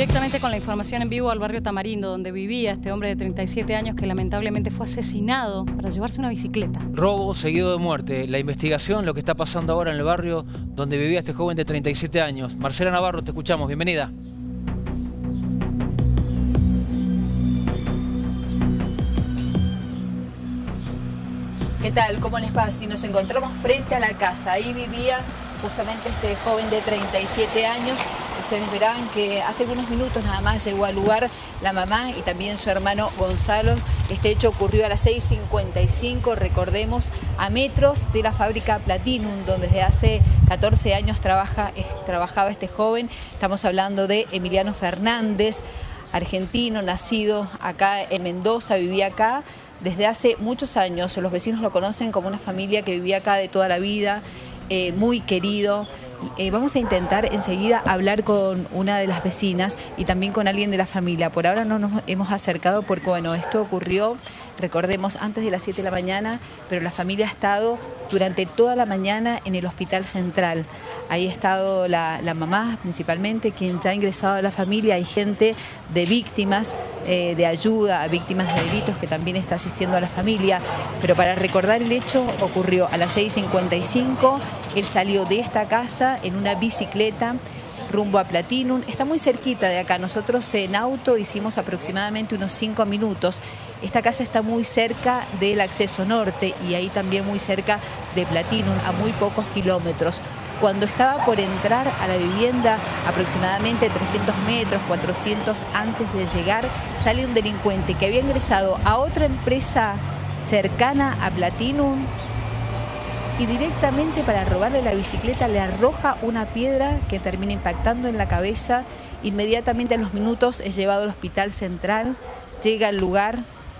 directamente con la información en vivo al barrio Tamarindo, donde vivía este hombre de 37 años que lamentablemente fue asesinado para llevarse una bicicleta. Robo seguido de muerte. La investigación, lo que está pasando ahora en el barrio donde vivía este joven de 37 años. Marcela Navarro, te escuchamos. Bienvenida. ¿Qué tal? ¿Cómo les pasa? Si nos encontramos frente a la casa, ahí vivía justamente este joven de 37 años. Ustedes verán que hace algunos minutos nada más llegó al lugar la mamá y también su hermano Gonzalo. Este hecho ocurrió a las 6.55, recordemos, a metros de la fábrica Platinum, donde desde hace 14 años trabaja, trabajaba este joven. Estamos hablando de Emiliano Fernández, argentino, nacido acá en Mendoza, vivía acá desde hace muchos años. Los vecinos lo conocen como una familia que vivía acá de toda la vida. Eh, muy querido. Eh, vamos a intentar enseguida hablar con una de las vecinas y también con alguien de la familia. Por ahora no nos hemos acercado porque, bueno, esto ocurrió, recordemos, antes de las 7 de la mañana, pero la familia ha estado durante toda la mañana en el hospital central. Ahí ha estado la, mamá principalmente, quien ya ha ingresado a la familia. Hay gente de víctimas, eh, de ayuda víctimas de delitos que también está asistiendo a la familia. Pero para recordar el hecho, ocurrió a las 6.55. Él salió de esta casa en una bicicleta rumbo a Platinum. Está muy cerquita de acá. Nosotros en auto hicimos aproximadamente unos 5 minutos. Esta casa está muy cerca del acceso norte y ahí también muy cerca de Platinum, a muy pocos kilómetros. Cuando estaba por entrar a la vivienda, aproximadamente 300 metros, 400 antes de llegar, sale un delincuente que había ingresado a otra empresa cercana a Platinum y directamente para robarle la bicicleta le arroja una piedra que termina impactando en la cabeza. Inmediatamente a los minutos es llevado al hospital central, llega al lugar,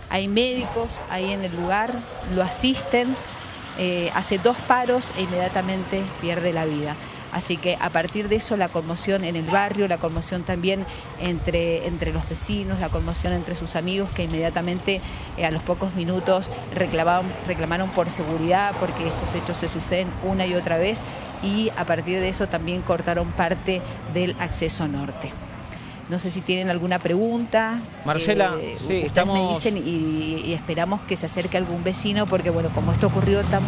hay médicos ahí en el lugar, lo asisten, eh, hace dos paros e inmediatamente pierde la vida. Así que a partir de eso la conmoción en el barrio, la conmoción también entre, entre los vecinos, la conmoción entre sus amigos que inmediatamente eh, a los pocos minutos reclamaron, reclamaron por seguridad porque estos hechos se suceden una y otra vez y a partir de eso también cortaron parte del acceso norte. No sé si tienen alguna pregunta. Marcela, eh, sí, estamos... me dicen y, esperamos que se acerque algún vecino porque, bueno, como esto ocurrió tan,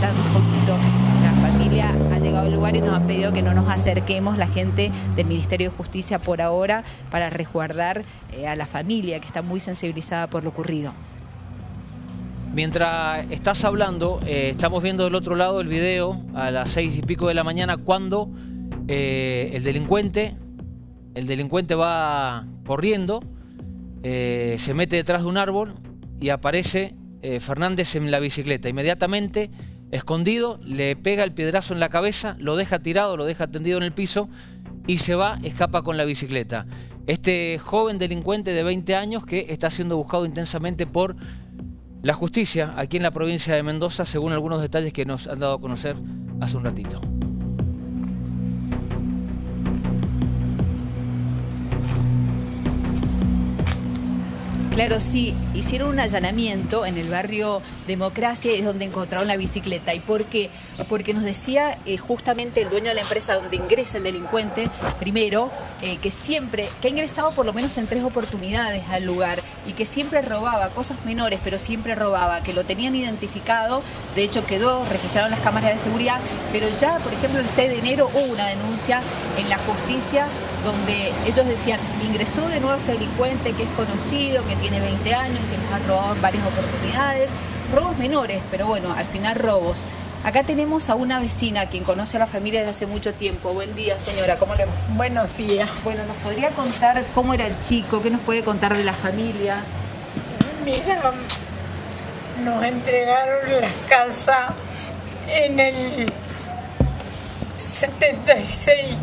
tan un poquito, la familia ha llegado al lugar y nos han pedido que no nos acerquemos la gente del Ministerio de Justicia por ahora para resguardar eh, a la familia que está muy sensibilizada por lo ocurrido. Mientras estás hablando, eh, estamos viendo del otro lado el video a las seis y pico de la mañana cuando el delincuente el delincuente va corriendo, eh, se mete detrás de un árbol y aparece eh, Fernández en la bicicleta. Inmediatamente, escondido, le pega el piedrazo en la cabeza, lo deja tirado, lo deja tendido en el piso y se va, escapa con la bicicleta. Este joven delincuente de 20 años que está siendo buscado intensamente por la justicia aquí en la provincia de Mendoza, según algunos detalles que nos han dado a conocer hace un ratito. Claro, sí, hicieron un allanamiento en el barrio Democracia es donde encontraron la bicicleta. ¿Y por qué? Porque nos decía eh, justamente el dueño de la empresa donde ingresa el delincuente, primero, eh, que siempre, que ha ingresado por lo menos en tres oportunidades al lugar y que siempre robaba cosas menores, pero siempre robaba, que lo tenían identificado, de hecho quedó, registraron las cámaras de seguridad, pero ya, por ejemplo, el 6 de enero hubo una denuncia en la justicia donde ellos decían, ingresó de nuevo este delincuente que es conocido, que tiene 20 años, que nos ha robado en varias oportunidades, robos menores, pero bueno, al final robos. Acá tenemos a una vecina quien conoce a la familia desde hace mucho tiempo. Buen día, señora, ¿cómo le va? Buenos días. Bueno, ¿nos podría contar cómo era el chico? ¿Qué nos puede contar de la familia? Mira, nos entregaron la casa en el 76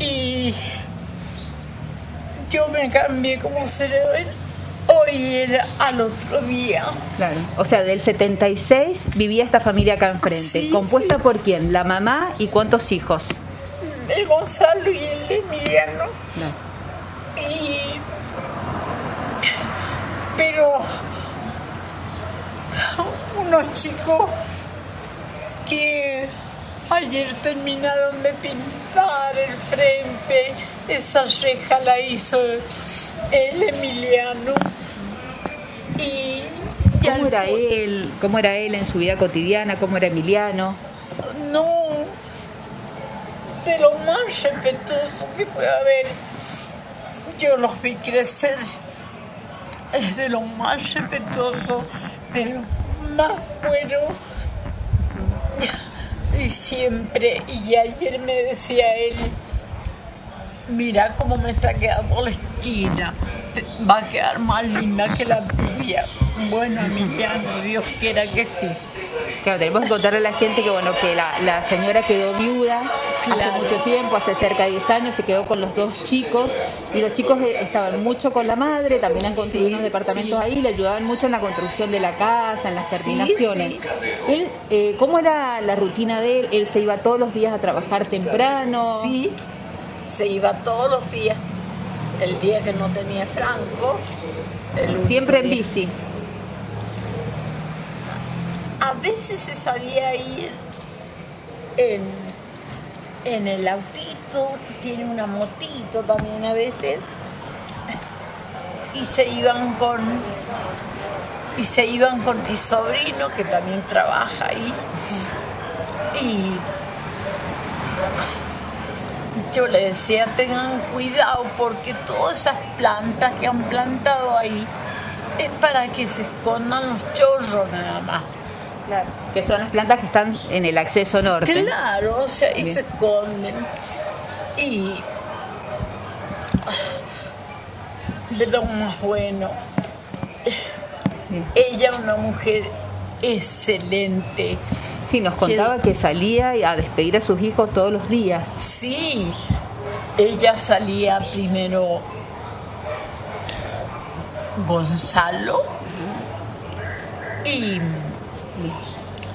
y yo me cambié como cerebro hoy era al otro día. Claro. O sea, del 76 vivía esta familia acá enfrente. ¿Compuesta por quién? ¿La mamá y cuántos hijos? El Gonzalo y el Emiliano. Y... Pero unos chicos que ayer terminaron de pintar el frente esa reja la hizo el Emiliano. Y, y ¿Cómo era él? ¿Cómo era él en su vida cotidiana? ¿Cómo era Emiliano? No, de lo más respetuoso que puede haber. Yo los vi crecer. Es de lo más respetuoso, de lo más bueno. Siempre, y ayer me decía él, mira cómo me está quedando la esquina, va a quedar más linda que la tuya. Bueno, Emiliano, Dios quiera que sí. Claro, tenemos que contarle a la gente que bueno que la, la señora quedó viuda hace mucho tiempo, hace cerca de 10 años, se quedó con los dos chicos y los chicos eh, estaban mucho con la madre, también han construido Sí, unos departamentos sí. ahí, le ayudaban mucho en la construcción de la casa, en las terminaciones. sí. Él, eh, ¿Cómo era la rutina de él? ¿Él se iba todos los días a trabajar temprano? Sí, se iba todos los días. El día que no tenía Franco. el Siempre en bici. A veces se sabía ir en, el autito, tiene una motito también a veces. Y se iban con y se iban con mi sobrino que también trabaja ahí. Y yo le decía, tengan cuidado porque todas esas plantas que han plantado ahí es para que se escondan los chorros nada más. Claro. Que son las plantas que están en el acceso norte. Claro, o sea, ahí Bien. se esconden. Y de lo más bueno, Bien. ella una mujer excelente. Sí, nos contaba que salía a despedir a sus hijos todos los días. Sí, ella salía primero Gonzalo y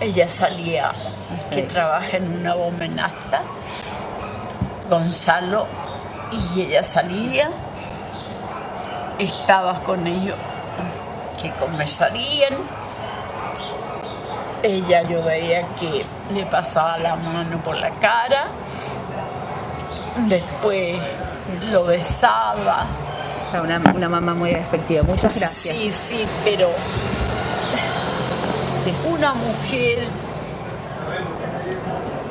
ella salía que trabaja en una bomenasta, Gonzalo y ella salía, estabas con ellos que conversarían. Ella yo veía que le pasaba la mano por la cara, después lo besaba. Una, una mamá muy efectiva. Muchas gracias. Sí, sí, pero Una mujer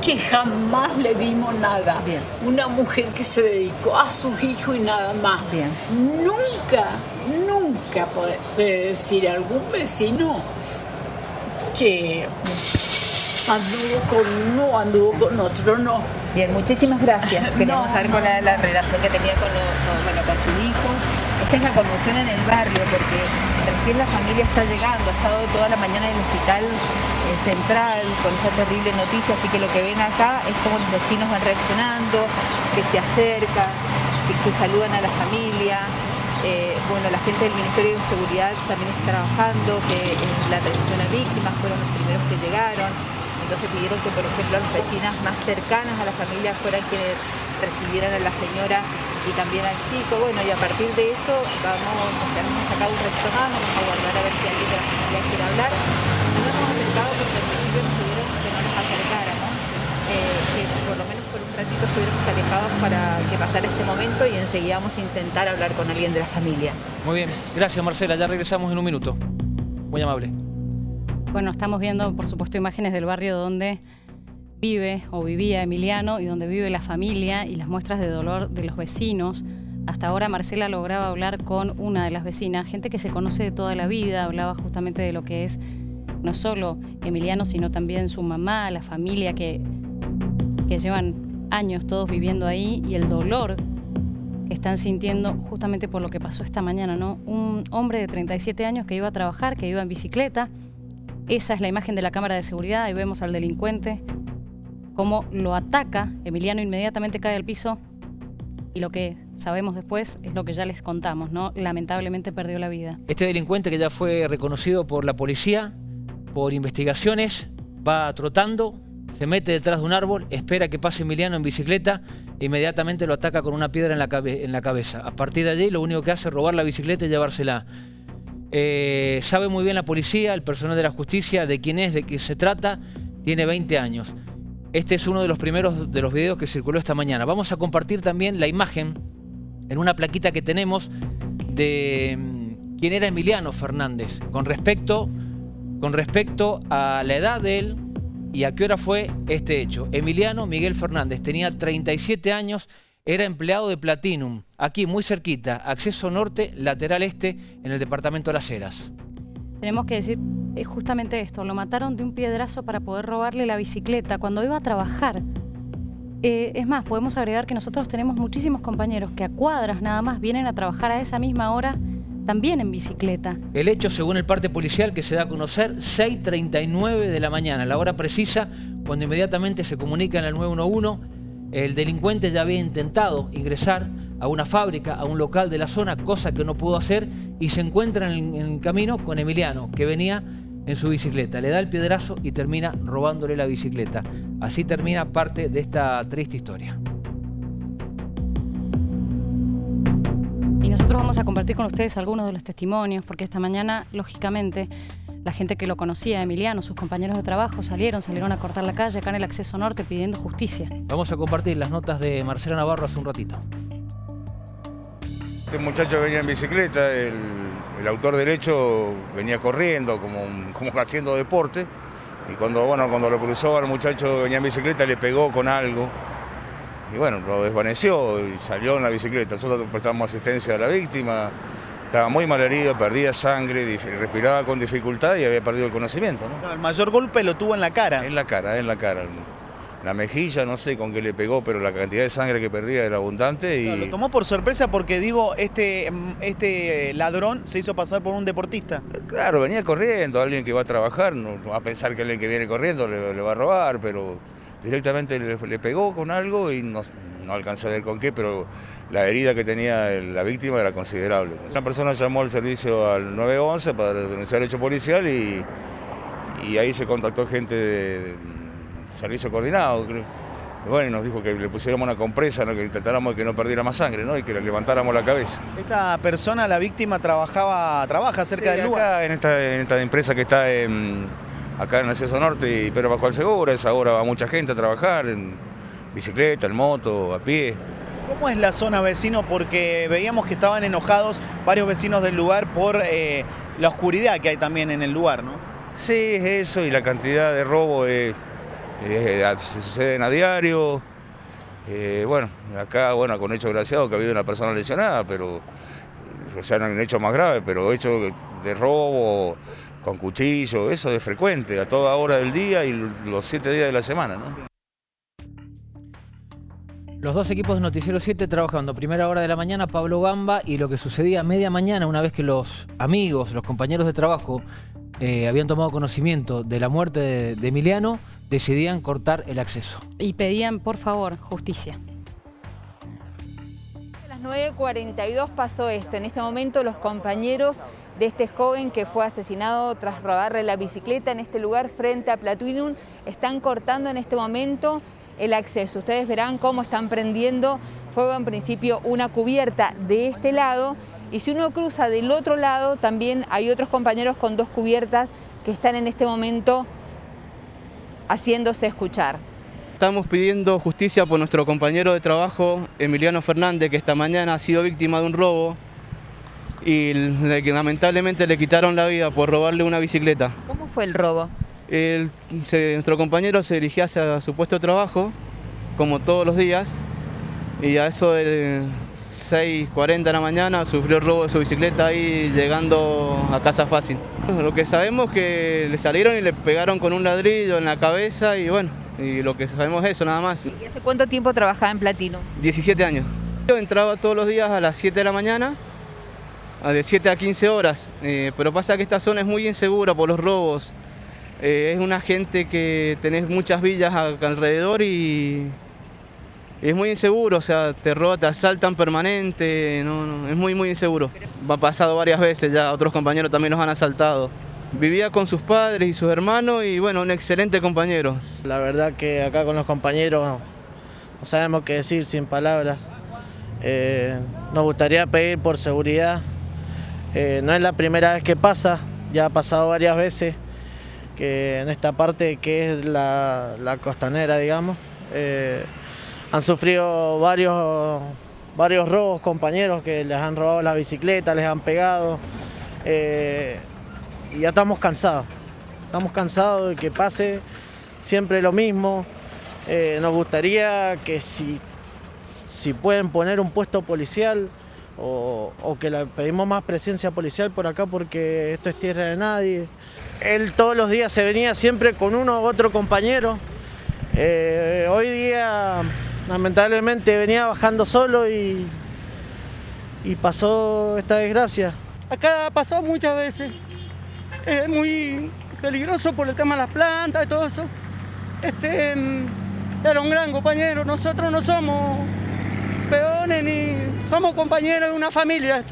que jamás le dimos nada. Bien. Una mujer que se dedicó a sus hijos y nada más. Bien. Nunca, nunca puede, decir algún vecino que anduvo con uno, anduvo con otro, no. Bien, muchísimas gracias. Queríamos No, saber no. con la, la relación que tenía con, lo- con- bueno, con su hijo. Esta es la conmoción en el barrio porque recién la familia está llegando. Ha estado toda la mañana en el hospital eh, central con esta terrible noticia. Así que lo que ven acá es cómo los vecinos van reaccionando, que se acercan, que, saludan a la familia. Eh, bueno, la gente del Ministerio de Seguridad también está trabajando, que eh, la atención a víctimas fueron los primeros que llegaron. Entonces pidieron que, por ejemplo, las vecinas más cercanas a la familia fueran quienes recibieran a la señora y también al chico. Bueno, y a partir de eso vamos, nos quedamos acá un ratito más, vamos a guardar a ver si alguien de la familia quiere hablar. No nos hemos acercado porque al principio nos pidieron que no nos acercáramos, eh, que por lo menos por un ratito estuviéramos alejados para que pasara este momento y enseguida vamos a intentar hablar con alguien de la familia. Muy bien, gracias Marcela, ya regresamos en un minuto. Muy amable. Bueno, estamos viendo, por supuesto, imágenes del barrio donde vive o vivía Emiliano y donde vive la familia y las muestras de dolor de los vecinos. Hasta ahora Marcela lograba hablar con una de las vecinas, gente que se conoce de toda la vida, hablaba justamente de lo que es no solo Emiliano, sino también su mamá, la familia que, llevan años todos viviendo ahí y el dolor que están sintiendo justamente por lo que pasó esta mañana. Un hombre de 37 años que iba a trabajar, que iba en bicicleta. Esa es la imagen de la cámara de seguridad. Ahí vemos al delincuente cómo lo ataca. Emiliano inmediatamente cae al piso y lo que sabemos después es lo que ya les contamos, ¿no? Lamentablemente perdió la vida. Este delincuente que ya fue reconocido por la policía, por investigaciones, va trotando, se mete detrás de un árbol, espera que pase Emiliano en bicicleta e inmediatamente lo ataca con una piedra en la, cabeza. A partir de allí lo único que hace es robar la bicicleta y llevársela. Eh, sabe muy bien la policía, el personal de la justicia, de quién es, de qué se trata, tiene 20 años. Este es uno de los primeros de los videos que circuló esta mañana. Vamos a compartir también la imagen en una plaquita que tenemos de mm, quién era Emiliano Fernández, con respecto, con respecto a la edad de él y a qué hora fue este hecho. Emiliano Miguel Fernández tenía 37 años, era empleado de Platinum, aquí muy cerquita, acceso norte, lateral este, en el departamento de Las Heras. Tenemos que decir eh, justamente esto, lo mataron de un piedrazo para poder robarle la bicicleta cuando iba a trabajar. Eh, es más, podemos agregar que nosotros tenemos muchísimos compañeros que a cuadras nada más vienen a trabajar a esa misma hora también en bicicleta. El hecho, según el parte policial que se da a conocer, 6.39 de la mañana, la hora precisa, cuando inmediatamente se comunica en el 911, el delincuente ya había intentado ingresar a una fábrica, a un local de la zona, cosa que no pudo hacer, y se encuentra en el camino con Emiliano, que venía en su bicicleta. Le da el piedrazo y termina robándole la bicicleta. Así termina parte de esta triste historia. Y nosotros vamos a compartir con ustedes algunos de los testimonios, porque esta mañana, lógicamente, la gente que lo conocía, Emiliano, sus compañeros de trabajo, salieron, salieron a cortar la calle acá en el acceso norte pidiendo justicia. Vamos a compartir las notas de Marcela Navarro hace un ratito. Este muchacho venía en bicicleta, el, autor derecho venía corriendo, como, como haciendo deporte, y cuando, bueno, cuando lo cruzó al muchacho venía en bicicleta le pegó con algo, y bueno, lo desvaneció y salió en la bicicleta. Nosotros prestamos asistencia a la víctima, estaba muy mal herido, perdía sangre, respiraba con dificultad y había perdido el conocimiento. el mayor golpe lo tuvo en la cara. En la cara, en la cara la mejilla, no sé con qué le pegó, pero la cantidad de sangre que perdía era abundante. Y... lo tomó por sorpresa porque digo, este, este ladrón se hizo pasar por un deportista. Claro, venía corriendo, alguien que va a trabajar, no va a pensar que alguien que viene corriendo le, va a robar, pero directamente le, pegó con algo y no, no alcanzé a ver con qué, pero la herida que tenía la víctima era considerable. Una persona llamó al servicio al 911 para denunciar el hecho policial y, y ahí se contactó gente de servicio coordinado. bueno, nos dijo que le pusiéramos una compresa, que intentáramos que no perdiera más sangre ¿no? y que le levantáramos la cabeza. ¿Esta persona, la víctima, trabajaba, trabaja cerca del lugar? Acá en esta, en esta empresa que está en, acá en el Acceso Norte y Pedro Pascual Segura, esa hora va mucha gente a trabajar en bicicleta, en moto, a pie. ¿Cómo es la zona vecino? Porque veíamos que estaban enojados varios vecinos del lugar por eh, la oscuridad que hay también en el lugar, ¿no? Sí, es eso y la cantidad de robo es eh, se suceden a diario. Eh, bueno, acá, bueno, con hecho graciado que ha habido una persona lesionada, pero o sea, no han hecho más grave, pero hecho de robo, con cuchillo, eso es frecuente, a toda hora del día y los siete días de la semana. Los dos equipos de Noticiero 7 trabajando primera hora de la mañana, Pablo Gamba, y lo que sucedía a media mañana, una vez que los amigos, los compañeros de trabajo eh, habían tomado conocimiento de la muerte de Emiliano, decidían cortar el acceso. Y pedían, por favor, justicia. A las 9.42 pasó esto. En este momento los compañeros de este joven que fue asesinado tras robarle la bicicleta en este lugar frente a Platinum están cortando en este momento el acceso. Ustedes verán cómo están prendiendo fuego en principio una cubierta de este lado y si uno cruza del otro lado también hay otros compañeros con dos cubiertas que están en este momento haciéndose escuchar. Estamos pidiendo justicia por nuestro compañero de trabajo, Emiliano Fernández, que esta mañana ha sido víctima de un robo y lamentablemente le quitaron la vida por robarle una bicicleta. ¿Cómo fue el robo? Nuestro compañero se dirigía hacia su puesto de trabajo, como todos los días, y a eso de 6.40 de la mañana sufrió el robo de su bicicleta ahí llegando a casa fácil. Lo que sabemos es que le salieron y le pegaron con un ladrillo en la cabeza y bueno, y lo que sabemos es eso nada más. ¿Y hace cuánto tiempo trabajaba en Platino? 17 años. Yo entraba todos los días a las 7 de la mañana, de 7 a 15 horas, eh, pero pasa que esta zona es muy insegura por los robos. Eh, es una gente que tenés muchas villas alrededor y es muy inseguro, o sea, te roban, te asaltan permanente, no, es muy, muy inseguro. Ha pasado varias veces ya, otros compañeros también nos han asaltado. Vivía con sus padres y sus hermanos y bueno, un excelente compañero. La verdad que acá con los compañeros no sabemos qué decir sin palabras. Eh, nos gustaría pedir por seguridad. Eh, no es la primera vez que pasa, ya ha pasado varias veces que en esta parte que es la, costanera, digamos. Eh, han sufrido varios varios robos, compañeros que les han robado la bicicleta, les han pegado. eh, y ya estamos cansados. Estamos cansados de que pase siempre lo mismo. Eh, nos gustaría que si, si pueden poner un puesto policial o, o que le pedimos más presencia policial por acá porque esto es tierra de nadie. Él todos los días se venía siempre con uno u otro compañero. Eh, hoy día lamentablemente venía bajando solo y, y pasó esta desgracia. Acá ha pasado muchas veces. Es muy peligroso por el tema de las plantas y todo eso. Este mm, era un gran compañero. Nosotros no somos peones ni somos compañeros de una familia.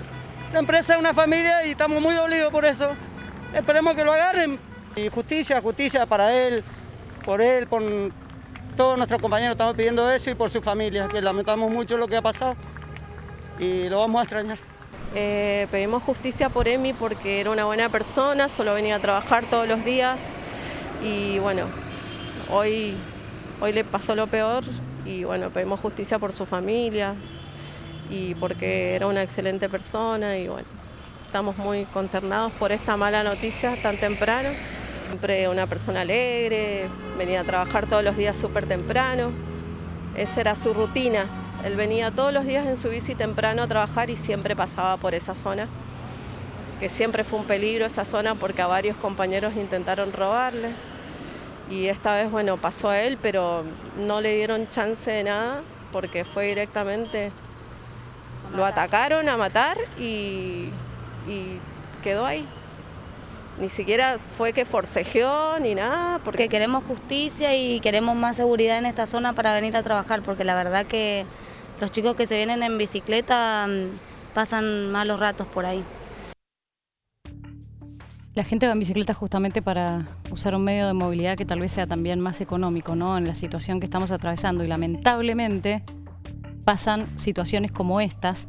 La empresa es una familia y estamos muy dolidos por eso. Esperemos que lo agarren. Y justicia, justicia para él, por él, por todos nuestros compañeros. Estamos pidiendo eso y por su familia, que lamentamos mucho lo que ha pasado y lo vamos a extrañar. Eh, pedimos justicia por Emi porque era una buena persona, solo venía a trabajar todos los días y bueno, hoy, hoy le pasó lo peor y bueno, pedimos justicia por su familia y porque era una excelente persona y bueno, estamos muy consternados por esta mala noticia tan temprano. Siempre una persona alegre, venía a trabajar todos los días súper temprano, esa era su rutina. Él venía todos los días en su bici temprano a trabajar y siempre pasaba por esa zona, que siempre fue un peligro esa zona porque a varios compañeros intentaron robarle. Y esta vez, bueno, pasó a él, pero no le dieron chance de nada porque fue directamente, lo atacaron a matar y, y quedó ahí. Ni siquiera fue que forcejeó ni nada, porque porque queremos justicia y queremos más seguridad en esta zona para venir a trabajar, porque la verdad que los chicos que se vienen en bicicleta mm, pasan malos ratos por ahí. La gente va en bicicleta justamente para usar un medio de movilidad que tal vez sea también más económico, ¿no? En la situación que estamos atravesando. Y lamentablemente pasan situaciones como estas,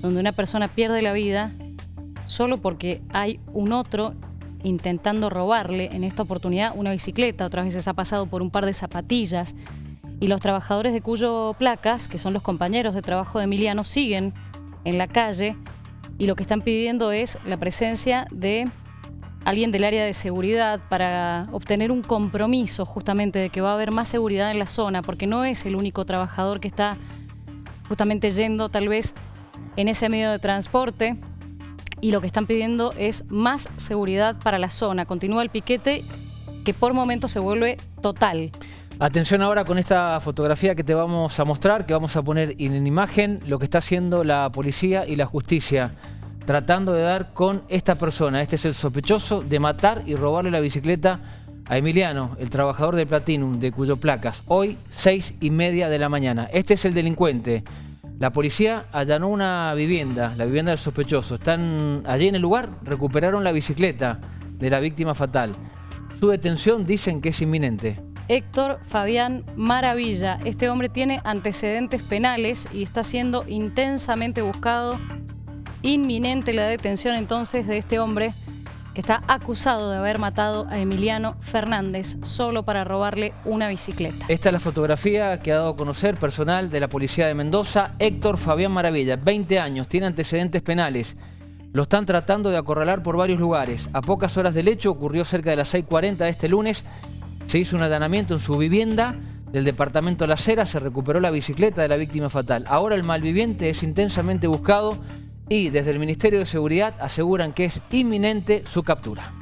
donde una persona pierde la vida solo porque hay un otro intentando robarle, en esta oportunidad, una bicicleta. Otras veces ha pasado por un par de zapatillas. Y los trabajadores de Cuyo Placas, que son los compañeros de trabajo de Emiliano, siguen en la calle y lo que están pidiendo es la presencia de alguien del área de seguridad para obtener un compromiso justamente de que va a haber más seguridad en la zona, porque no es el único trabajador que está justamente yendo tal vez en ese medio de transporte y lo que están pidiendo es más seguridad para la zona. Continúa el piquete que por momentos se vuelve total. Atención ahora con esta fotografía que te vamos a mostrar, que vamos a poner en imagen lo que está haciendo la policía y la justicia, tratando de dar con esta persona. Este es el sospechoso de matar y robarle la bicicleta a Emiliano, el trabajador de Platinum, de cuyo placas, hoy seis y media de la mañana. Este es el delincuente. La policía allanó una vivienda, la vivienda del sospechoso. Están allí en el lugar, recuperaron la bicicleta de la víctima fatal. Su detención dicen que es inminente. Héctor Fabián Maravilla. Este hombre tiene antecedentes penales y está siendo intensamente buscado. Inminente la detención entonces de este hombre que está acusado de haber matado a Emiliano Fernández solo para robarle una bicicleta. Esta es la fotografía que ha dado a conocer personal de la Policía de Mendoza. Héctor Fabián Maravilla, 20 años, tiene antecedentes penales. Lo están tratando de acorralar por varios lugares. A pocas horas del hecho, ocurrió cerca de las 6.40 de este lunes, se hizo un allanamiento en su vivienda del departamento La Cera, se recuperó la bicicleta de la víctima fatal. Ahora el malviviente es intensamente buscado y desde el Ministerio de Seguridad aseguran que es inminente su captura.